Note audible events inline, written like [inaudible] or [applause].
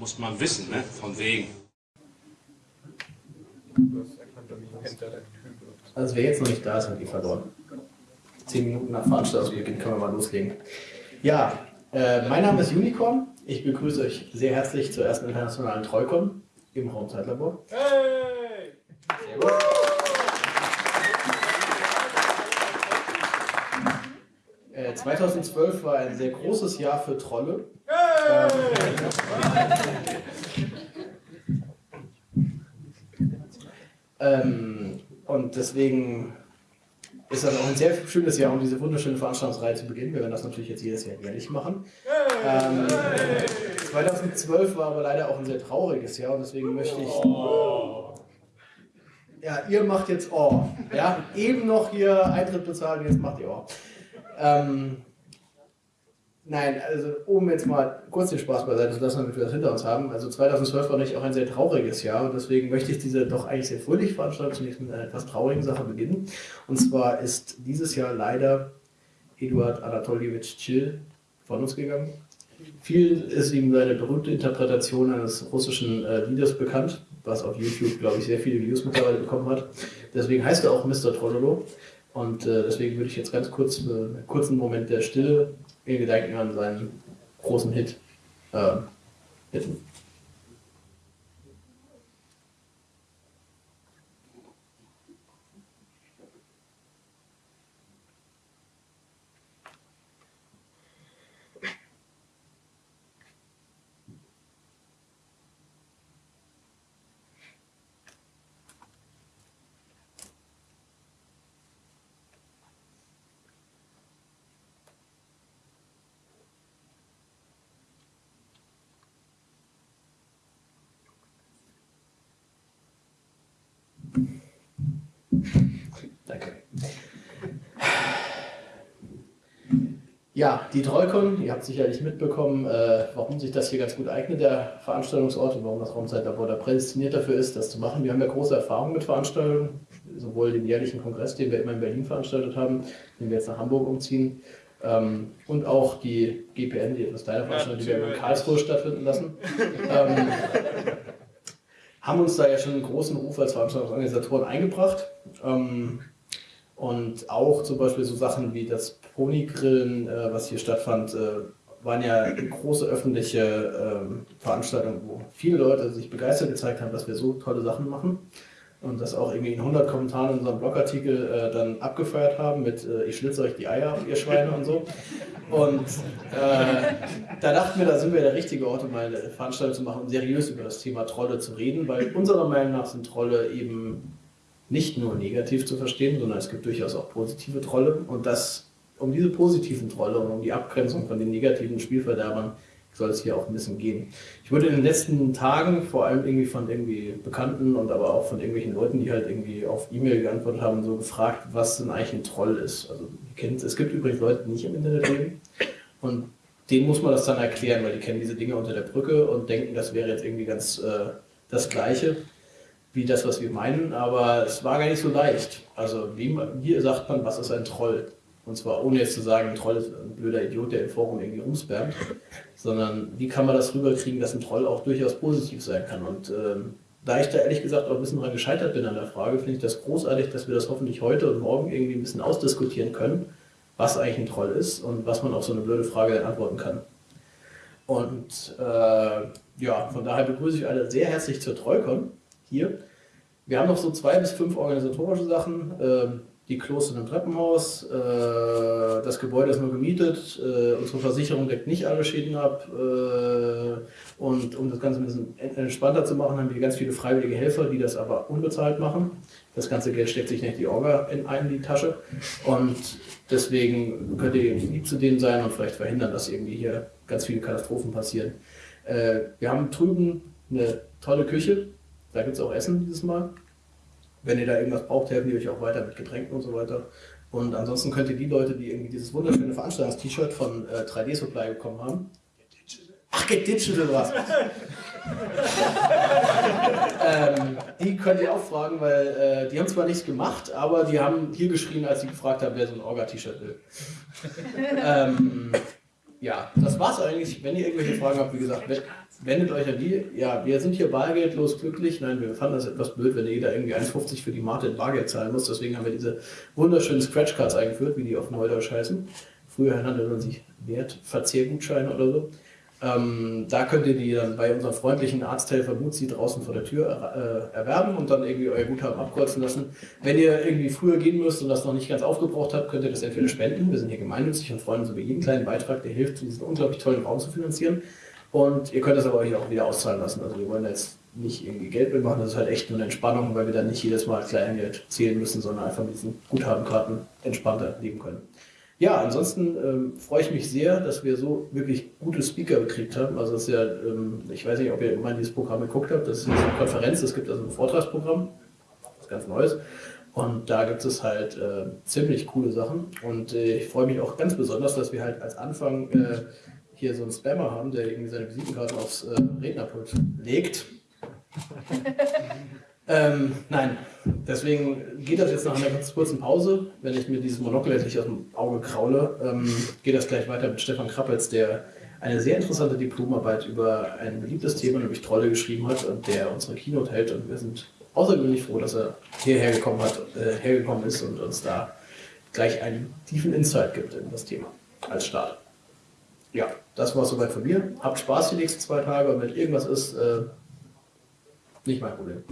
Muss man wissen, ne? Von wegen. Also wer jetzt noch nicht da ist, hat die verloren. Zehn Minuten nach Veranstaltungsbeginn können wir mal loslegen. Ja, äh, mein Name ist Unicorn. Ich begrüße euch sehr herzlich zur ersten internationalen Trollcon im Raumzeitlabor. Hey! Sehr gut. Äh, 2012 war ein sehr großes Jahr für Trolle. Ähm, und deswegen ist das auch ein sehr schönes Jahr, um diese wunderschöne Veranstaltungsreihe zu beginnen. Wir werden das natürlich jetzt jedes Jahr jährlich machen. Ähm, 2012 war aber leider auch ein sehr trauriges Jahr und deswegen möchte ich. Oh. Ja, ihr macht jetzt Oh. Ja, eben noch hier Eintritt bezahlen, jetzt macht ihr Oh. Ähm, Nein, also um jetzt mal kurz den Spaß beiseite zu lassen, damit wir das hinter uns haben. Also 2012 war natürlich auch ein sehr trauriges Jahr und deswegen möchte ich diese doch eigentlich sehr fröhliche Veranstaltung zunächst mit einer etwas traurigen Sache beginnen. Und zwar ist dieses Jahr leider Eduard Anatoljewitsch Chill von uns gegangen. Viel ist ihm seine berühmte Interpretation eines russischen äh, Liedes bekannt, was auf YouTube, glaube ich, sehr viele Views mittlerweile bekommen hat. Deswegen heißt er auch Mr. Trollolo. Und äh, deswegen würde ich jetzt ganz kurz äh, einen kurzen Moment der Stille in Gedanken an seinen großen Hit äh, bitten. Ja, die Trollcon, ihr habt sicherlich mitbekommen, äh, warum sich das hier ganz gut eignet, der Veranstaltungsort und warum das Raumzeitlabor da prädestiniert dafür ist, das zu machen. Wir haben ja große Erfahrung mit Veranstaltungen, sowohl den jährlichen Kongress, den wir immer in Berlin veranstaltet haben, den wir jetzt nach Hamburg umziehen, ähm, und auch die GPN, die etwas kleine Veranstaltung, die wir in Karlsruhe stattfinden lassen. ähm, haben uns da ja schon einen großen Ruf als Veranstaltungsorganisatoren eingebracht. Ähm, und auch zum Beispiel so Sachen wie das Ponygrillen, äh, was hier stattfand, äh, waren ja große öffentliche äh, Veranstaltungen, wo viele Leute sich begeistert gezeigt haben, dass wir so tolle Sachen machen. Und das auch irgendwie in 100 Kommentaren in unserem Blogartikel äh, dann abgefeuert haben mit äh, ich schlitze euch die Eier ab, ihr Schweine und so. Und äh, da dachten wir, da sind wir der richtige Ort, um eine Veranstaltung zu machen, um seriös über das Thema Trolle zu reden, weil unserer Meinung nach sind Trolle eben nicht nur negativ zu verstehen, sondern es gibt durchaus auch positive Trolle. Und das, um diese positiven Trolle und um die Abgrenzung von den negativen Spielverderbern soll es hier auch ein bisschen gehen. Ich wurde in den letzten Tagen vor allem irgendwie von irgendwie Bekannten und aber auch von irgendwelchen Leuten, die halt irgendwie auf E-Mail geantwortet haben, so gefragt, was denn eigentlich ein Troll ist. Also kennt, es gibt übrigens Leute, die nicht im Internet leben und denen muss man das dann erklären, weil die kennen diese Dinge unter der Brücke und denken, das wäre jetzt irgendwie ganz äh, das Gleiche wie das, was wir meinen, aber es war gar nicht so leicht. Also wie, wie sagt man, was ist ein Troll? Und zwar ohne jetzt zu sagen, ein Troll ist ein blöder Idiot, der im Forum irgendwie rumspammt, sondern wie kann man das rüberkriegen, dass ein Troll auch durchaus positiv sein kann. Und ähm, da ich da ehrlich gesagt auch ein bisschen dran gescheitert bin an der Frage, finde ich das großartig, dass wir das hoffentlich heute und morgen irgendwie ein bisschen ausdiskutieren können, was eigentlich ein Troll ist und was man auf so eine blöde Frage dann antworten kann. Und äh, ja, von daher begrüße ich alle sehr herzlich zur Trollcon hier. Wir haben noch so zwei bis fünf organisatorische Sachen. Ähm, die Klos sind im Treppenhaus, äh, das Gebäude ist nur gemietet, äh, unsere Versicherung deckt nicht alle Schäden ab. Äh, und um das Ganze ein bisschen entspannter zu machen, haben wir ganz viele freiwillige Helfer, die das aber unbezahlt machen. Das ganze Geld steckt sich nicht die Orga in einen die Tasche. Und deswegen könnt ihr lieb zu denen sein und vielleicht verhindern, dass irgendwie hier ganz viele Katastrophen passieren. wir haben drüben eine tolle Küche, da gibt es auch Essen dieses Mal. Wenn ihr da irgendwas braucht, helfen die euch auch weiter mit Getränken und so weiter. Und ansonsten könnt ihr die Leute, die irgendwie dieses wunderschöne Veranstaltungs-T-Shirt von äh, 3D Supply bekommen haben, Ach, Get Digital was. [laughs] ähm, die könnt ihr auch fragen, weil äh, die haben zwar nichts gemacht, aber die haben hier geschrien, als sie gefragt haben, wer so ein Orga-T-Shirt will. [laughs] ähm, ja, das war's eigentlich. Wenn ihr irgendwelche Fragen habt, wie gesagt, wendet euch an die. Ja, wir sind hier bargeldlos glücklich. Nein, wir fanden das etwas blöd, wenn jeder irgendwie 1,50 für die Mate in Bargeld zahlen muss. Deswegen haben wir diese wunderschönen Scratch-Cards eingeführt, wie die auf Neudeutsch heißen. Früher nannte man sich Wertverzehrgutscheine oder so. Ähm, da könnt ihr die dann bei unserem freundlichen Arzthelfer Mutzi draußen vor der Tür äh, erwerben und dann irgendwie euer Guthaben abkreuzen lassen. Wenn ihr irgendwie früher gehen müsst und das noch nicht ganz aufgebraucht habt, könnt ihr das entweder spenden. Wir sind hier gemeinnützig und freuen uns über jeden kleinen Beitrag, der hilft, diesen unglaublich tollen Raum zu finanzieren. Und ihr könnt das aber euch auch wieder auszahlen lassen. Also wir wollen jetzt nicht irgendwie Geld mitmachen, das ist halt echt nur eine Entspannung, weil wir dann nicht jedes Mal Kleingeld zählen müssen, sondern einfach mit diesen Guthabenkarten entspannter leben können. Ja, ansonsten ähm, freue ich mich sehr, dass wir so wirklich gute Speaker gekriegt haben. Also das ist ja, ähm, ich weiß nicht, ob ihr mal dieses Programm geguckt habt, das ist eine Konferenz, es gibt also ein Vortragsprogramm, ist ganz Neues. Und da gibt es halt äh, ziemlich coole Sachen. Und äh, ich freue mich auch ganz besonders, dass wir halt als Anfang äh, hier so einen Spammer haben, der irgendwie seine Visitenkarten aufs äh, Rednerpult legt. [laughs] ähm, nein, deswegen geht das jetzt nach einer ganz kurzen Pause. Wenn ich mir dieses Monokel nicht aus dem Auge kraule, ähm, geht das gleich weiter mit Stefan Krappels, der eine sehr interessante Diplomarbeit über ein beliebtes Thema, nämlich Trolle, geschrieben hat und der unsere Keynote hält. Und wir sind außergewöhnlich froh, dass er hierher gekommen, hat, äh, hergekommen ist und uns da gleich einen tiefen Insight gibt in das Thema als Start. Ja, das war soweit von mir. Habt Spaß die nächsten zwei Tage und wenn irgendwas ist, äh, nicht mein Problem.